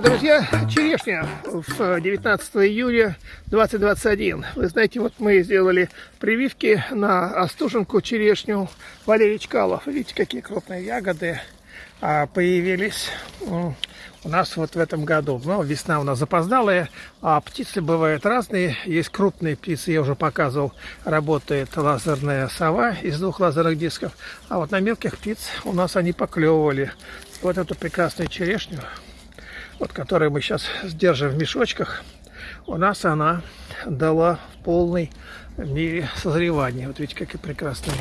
дорогие друзья, черешня в 19 июля 2021. Вы знаете, вот мы сделали прививки на остуженку черешню Валерий Чкалов. Видите, какие крупные ягоды а, появились у нас вот в этом году. Ну, весна у нас запоздалая, а птицы бывают разные. Есть крупные птицы, я уже показывал, работает лазерная сова из двух лазерных дисков. А вот на мелких птиц у нас они поклевывали. Вот эту прекрасную черешню вот которую мы сейчас сдержим в мешочках, у нас она дала в полной мере созревания. Вот видите, какие прекрасные.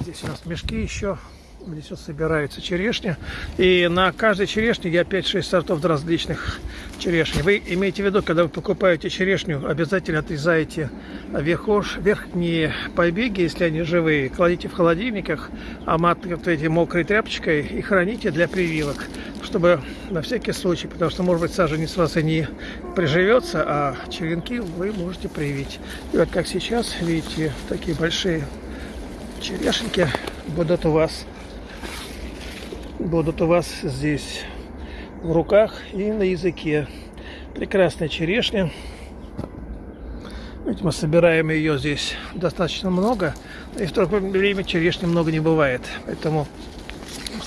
Здесь у нас мешки еще Здесь вот собирается черешня. И на каждой черешне я 5-6 сортов различных черешни. Вы имеете в виду, когда вы покупаете черешню, обязательно отрезаете верхош, верхние побеги, если они живые, кладите в холодильниках, оматываете мокрой тряпочкой и храните для прививок, чтобы на всякий случай, потому что, может быть, саженец у вас и не приживется, а черенки вы можете привить. И вот как сейчас, видите, такие большие черешеньки будут у вас будут у вас здесь в руках и на языке. Прекрасная черешня. Ведь мы собираем ее здесь достаточно много. И в то время черешни много не бывает. Поэтому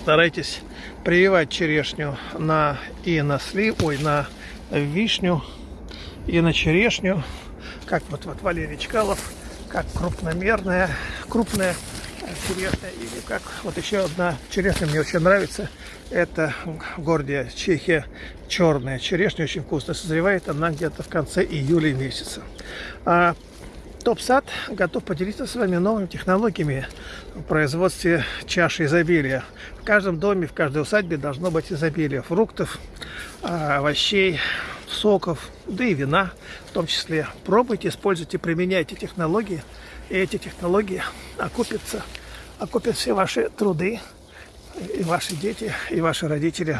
старайтесь прививать черешню на и на слив, ой, на вишню и на черешню. Как вот, вот Валерий Чкалов, как крупномерная, крупная черешня. Или как вот еще одна черешня мне очень нравится. Это Гордия, Чехия, черная черешня, очень вкусно созревает. Она где-то в конце июля месяца. А Топ-сад готов поделиться с вами новыми технологиями в производстве чаши изобилия. В каждом доме, в каждой усадьбе должно быть изобилие фруктов, а, овощей, соков, да и вина в том числе. Пробуйте, используйте, применяйте технологии, и эти технологии окупятся окупят все ваши труды, и ваши дети, и ваши родители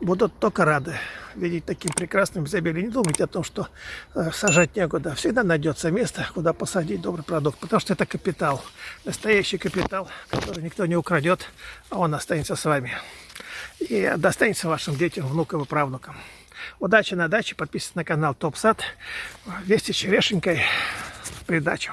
будут только рады видеть таким прекрасным изобилием. Не думайте о том, что э, сажать некуда. Всегда найдется место, куда посадить добрый продукт, потому что это капитал, настоящий капитал, который никто не украдет, а он останется с вами. И достанется вашим детям, внукам и правнукам. Удачи на даче, подписывайтесь на канал Топ Сад. Вести черешенькой придачу.